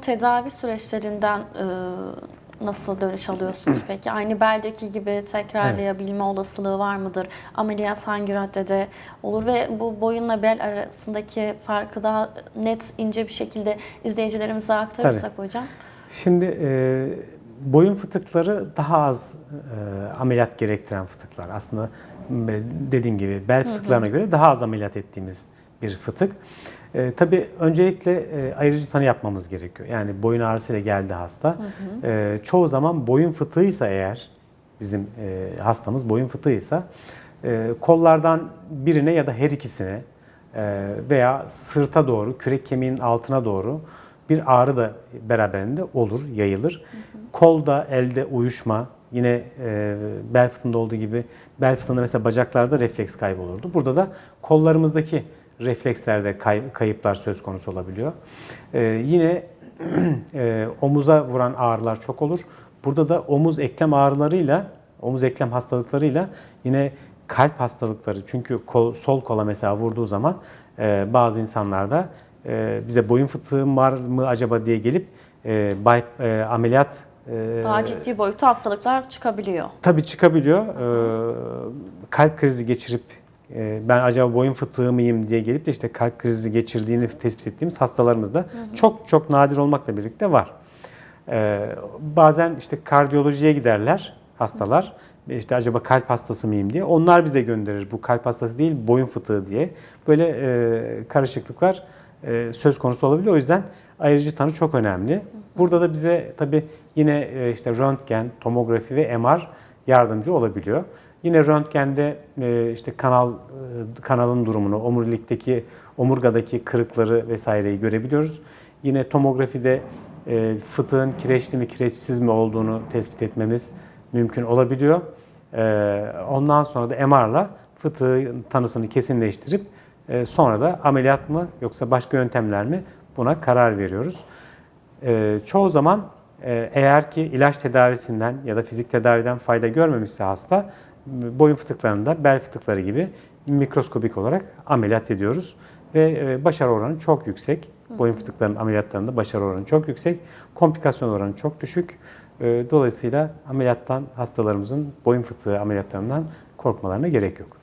bu tedavi süreçlerinden e, nasıl dönüş alıyorsunuz peki? Aynı beldeki gibi tekrarlayabilme olasılığı var mıdır? Ameliyat hangi raddede olur ve bu boyunla bel arasındaki farkı daha net, ince bir şekilde izleyicilerimize aktarırsak hocam. Şimdi e, boyun fıtıkları daha az e, ameliyat gerektiren fıtıklar. Aslında dediğim gibi bel fıtıklarına göre daha az ameliyat ettiğimiz bir fıtık. E, tabii öncelikle e, ayırıcı tanı yapmamız gerekiyor. Yani boyun ağrısıyla geldi hasta. E, çoğu zaman boyun fıtığıysa eğer bizim e, hastamız boyun fıtığıysa e, kollardan birine ya da her ikisine e, veya sırta doğru, kürek kemiğinin altına doğru bir ağrı da beraberinde olur, yayılır. Kolda, elde uyuşma, yine e, bel fıtığında olduğu gibi bel fıtığında mesela bacaklarda refleks kaybı olurdu. Burada da kollarımızdaki reflekslerde kay- kayıplar söz konusu olabiliyor. E, yine e, omuza vuran ağrılar çok olur. Burada da omuz eklem ağrılarıyla, omuz eklem hastalıklarıyla yine kalp hastalıkları. Çünkü kol, sol kola mesela vurduğu zaman e, bazı insanlarda e, bize boyun fıtığım var mı acaba diye gelip e, bay, e, ameliyat e, Daha ciddi boyutta hastalıklar çıkabiliyor. tabii çıkabiliyor. E, kalp krizi geçirip ben acaba boyun fıtığı mıyım diye gelip de işte kalp krizi geçirdiğini tespit ettiğimiz hastalarımız da çok çok nadir olmakla birlikte var. E, bazen işte kardiyolojiye giderler hastalar. İşte acaba kalp hastası mıyım diye. Onlar bize gönderir. Bu kalp hastası değil, boyun fıtığı diye. Böyle e, karışıklıklar e, söz konusu olabiliyor. O yüzden ayırıcı tanı çok önemli. Burada da bize tabii yine e, işte röntgen, tomografi ve MR yardımcı olabiliyor. Yine röntgende e, işte kanal e, kanalın durumunu, omurilikteki omurgadaki kırıkları vesaireyi görebiliyoruz. Yine tomografide e, fıtığın kireçli mi kireçsiz mi olduğunu tespit etmemiz mümkün olabiliyor. E, ondan sonra da MR'la fıtığın tanısını kesinleştirip sonra da ameliyat mı yoksa başka yöntemler mi buna karar veriyoruz. Çoğu zaman eğer ki ilaç tedavisinden ya da fizik tedaviden fayda görmemişse hasta boyun fıtıklarında bel fıtıkları gibi mikroskobik olarak ameliyat ediyoruz ve e, başarı oranı çok yüksek. Boyun fıtıklarının ameliyatlarında başarı oranı çok yüksek. Komplikasyon oranı çok düşük. E, Dolayısıyla ameliyattan hastalarımızın boyun fıtığı ameliyatlarından korkmalarına gerek yok.